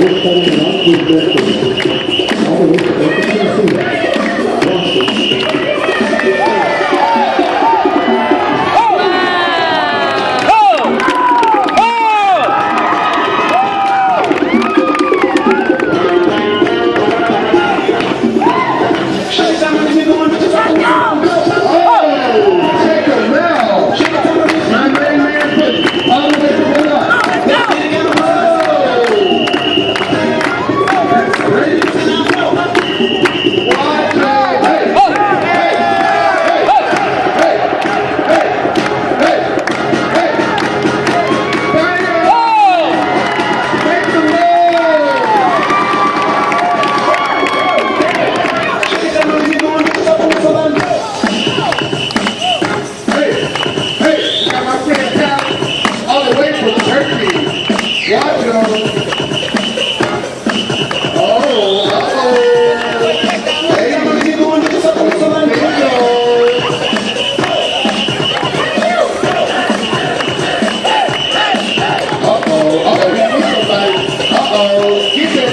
Ausstellung Landgutwirkung. Aber nicht, das ist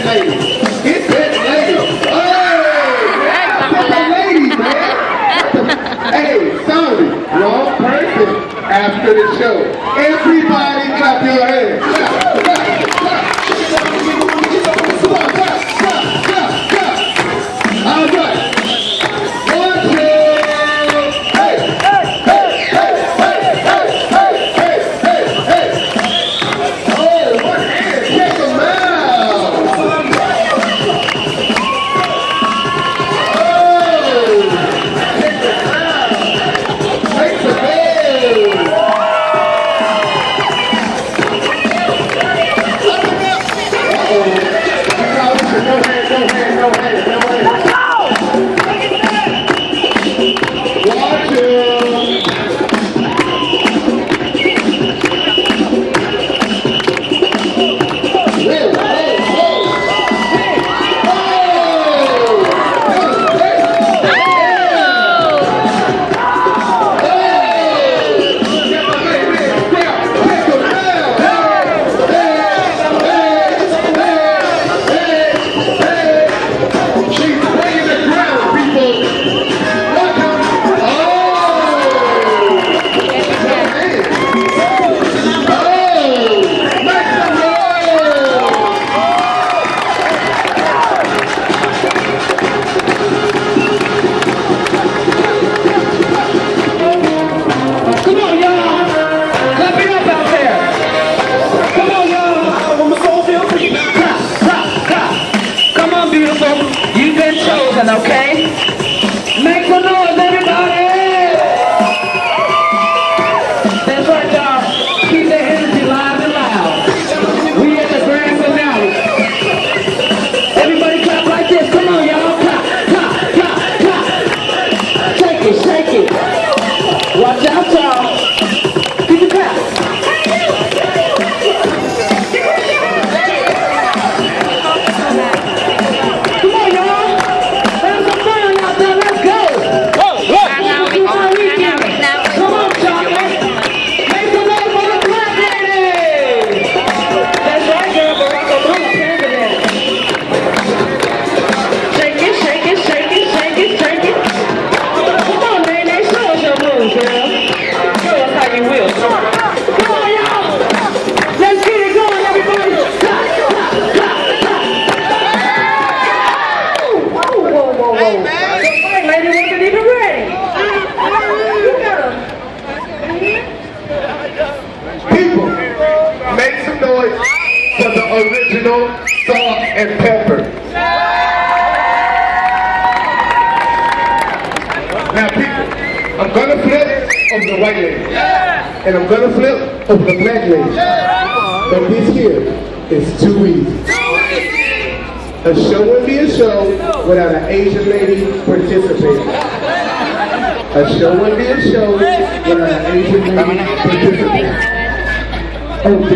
It's that lady. Man. hey, sorry, wrong person. After the show, everybody clap your hands. salt, and pepper. Now, people, I'm going to flip over the white lady. And I'm going to flip over the black lady. But this here is too easy. A show wouldn't be a show without an Asian lady participating. A show wouldn't be a show without an Asian lady participating. Oh,